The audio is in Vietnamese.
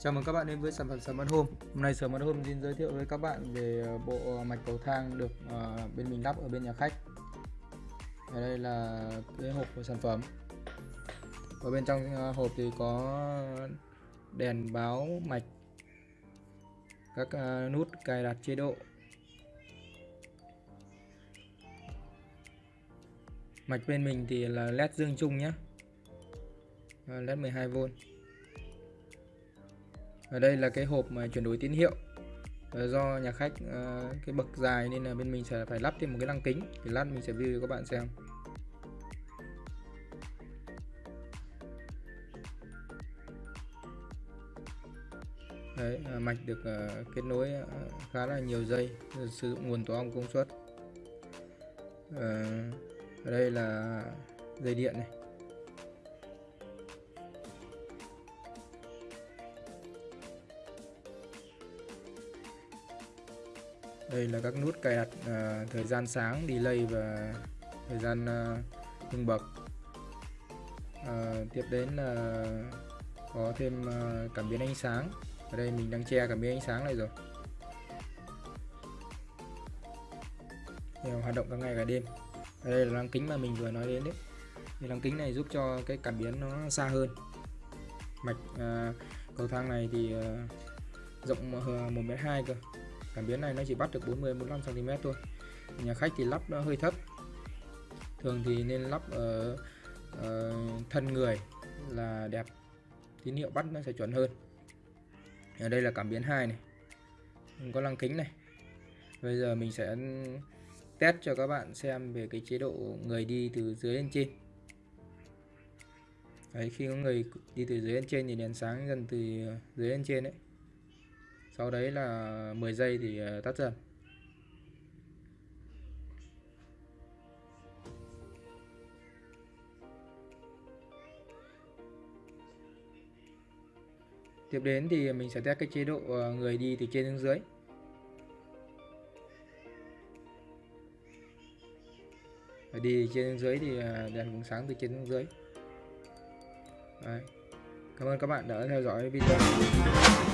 Chào mừng các bạn đến với sản phẩm Smart Home. Hôm nay Smart Home xin giới thiệu với các bạn về ờ, bộ ờ, mạch cầu thang được ờ, bên mình lắp ở bên nhà khách. Ở đây là cái hộp của sản phẩm. Ở bên trong hộp thì có đèn báo mạch, các nút cài đặt chế độ. Mạch bên mình thì là led dương chung nhé. led 12V ở đây là cái hộp mà chuyển đổi tín hiệu. Ờ, do nhà khách ờ, cái bậc dài nên là bên mình sẽ phải lắp thêm một cái lăng kính. Thì lát mình sẽ view cho các bạn xem. Đấy, à, mạch được ờ, kết nối khá là nhiều dây sử dụng nguồn tổ ong công suất. Ở đây là dây điện này. Đây là các nút cài đặt uh, thời gian sáng delay và thời gian uh, bậc. Uh, tiếp đến là có thêm uh, cảm biến ánh sáng. Ở đây mình đang che cảm biến ánh sáng này rồi. Đều hoạt động cả ngày cả đêm. Ở đây là lăng kính mà mình vừa nói đến đấy. Thì lăng kính này giúp cho cái cảm biến nó xa hơn. Mạch uh, cầu thang này thì uh, rộng 1m2 cơ cảm biến này nó chỉ bắt được 40 45 cm thôi. Nhà khách thì lắp nó hơi thấp. Thường thì nên lắp ở uh, thân người là đẹp tín hiệu bắt nó sẽ chuẩn hơn. Ở đây là cảm biến 2 này. Có lăng kính này. Bây giờ mình sẽ test cho các bạn xem về cái chế độ người đi từ dưới lên trên. Đấy, khi có người đi từ dưới lên trên thì đèn sáng dần từ dưới lên trên đấy sau đấy là 10 giây thì ờ, tắt dần. Tiếp đến thì mình sẽ test cái chế độ ờ, người đi từ trên xuống dưới. Đi trên xuống dưới thì ờ, đèn cũng sáng từ trên xuống dưới. Đấy. Cảm ơn các bạn đã theo dõi video.